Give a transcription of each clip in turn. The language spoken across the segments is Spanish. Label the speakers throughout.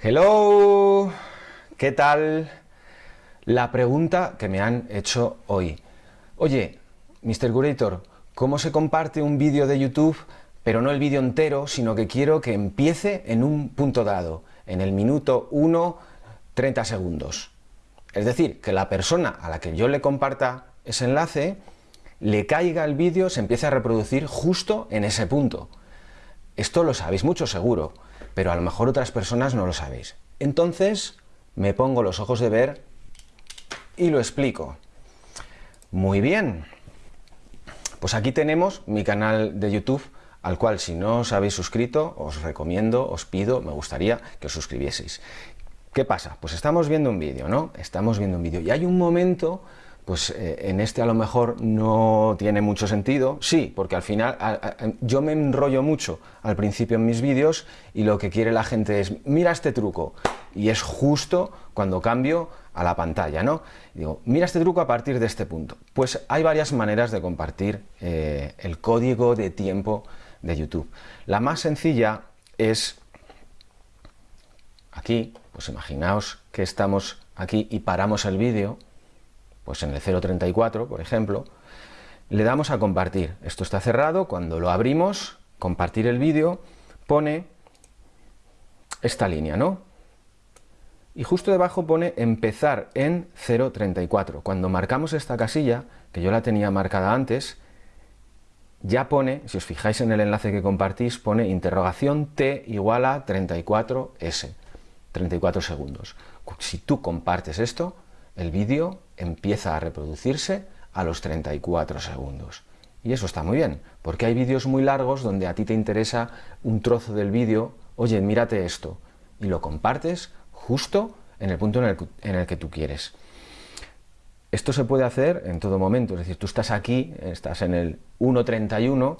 Speaker 1: Hello, ¿qué tal? La pregunta que me han hecho hoy. Oye, Mr. Curator, ¿cómo se comparte un vídeo de YouTube, pero no el vídeo entero, sino que quiero que empiece en un punto dado, en el minuto 1, 30 segundos? Es decir, que la persona a la que yo le comparta ese enlace, le caiga el vídeo, se empiece a reproducir justo en ese punto. Esto lo sabéis mucho seguro, pero a lo mejor otras personas no lo sabéis. Entonces, me pongo los ojos de ver y lo explico. Muy bien. Pues aquí tenemos mi canal de YouTube, al cual si no os habéis suscrito, os recomiendo, os pido, me gustaría que os suscribieseis. ¿Qué pasa? Pues estamos viendo un vídeo, ¿no? Estamos viendo un vídeo y hay un momento pues eh, en este a lo mejor no tiene mucho sentido, sí, porque al final yo me enrollo mucho al principio en mis vídeos y lo que quiere la gente es, mira este truco, y es justo cuando cambio a la pantalla, ¿no? digo, mira este truco a partir de este punto. Pues hay varias maneras de compartir eh, el código de tiempo de YouTube. La más sencilla es aquí, pues imaginaos que estamos aquí y paramos el vídeo, pues en el 0.34, por ejemplo, le damos a compartir. Esto está cerrado, cuando lo abrimos, compartir el vídeo, pone esta línea, ¿no? Y justo debajo pone empezar en 0.34. Cuando marcamos esta casilla, que yo la tenía marcada antes, ya pone, si os fijáis en el enlace que compartís, pone interrogación t igual a 34s, 34 segundos. Si tú compartes esto, el vídeo empieza a reproducirse a los 34 segundos. Y eso está muy bien, porque hay vídeos muy largos donde a ti te interesa un trozo del vídeo, oye, mírate esto, y lo compartes justo en el punto en el, que tú quieres. Esto se puede hacer en todo momento, es decir, tú estás aquí, estás en el 1.31,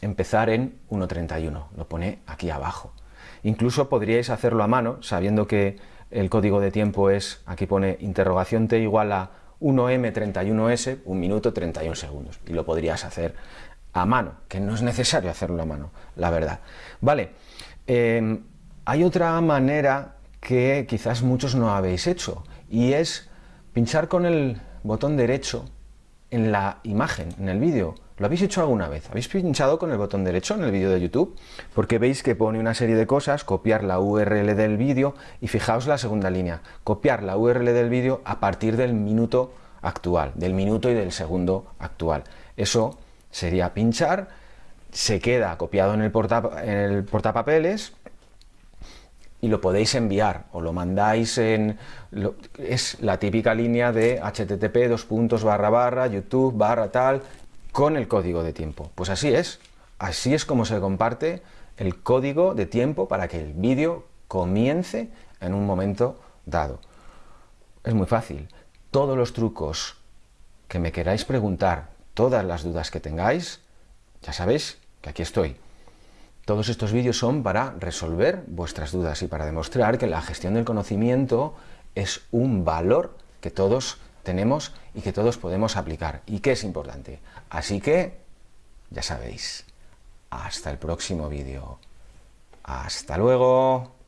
Speaker 1: empezar en 1.31, lo pone aquí abajo. Incluso podríais hacerlo a mano, sabiendo que el código de tiempo es, aquí pone interrogación t igual a 1m31s, un minuto 31 segundos, y lo podrías hacer a mano, que no es necesario hacerlo a mano, la verdad. Vale, em, hay otra manera que quizás muchos no habéis hecho, y es pinchar con el botón derecho en la imagen, en el vídeo, ¿Lo habéis hecho alguna vez? ¿Habéis pinchado con el botón derecho en el vídeo de YouTube? Porque veis que pone una serie de cosas, copiar la URL del vídeo y fijaos la segunda línea, copiar la URL del vídeo a partir del minuto actual, del minuto y del segundo actual. Eso sería pinchar, se queda copiado en el, portapapeles y lo podéis enviar o lo mandáis en... es la típica línea de http dos puntos barra barra youtube barra tal con el código de tiempo. Pues así es, así es como se comparte el código de tiempo para que el vídeo comience en un momento dado. Es muy fácil. Todos los trucos que me queráis preguntar, todas las dudas que tengáis, ya sabéis que aquí estoy. Todos estos vídeos son para resolver vuestras dudas y para demostrar que la gestión del conocimiento es un valor que todos tenemos y que todos podemos aplicar y que es importante. Así que, ya sabéis, hasta el próximo vídeo. ¡Hasta luego!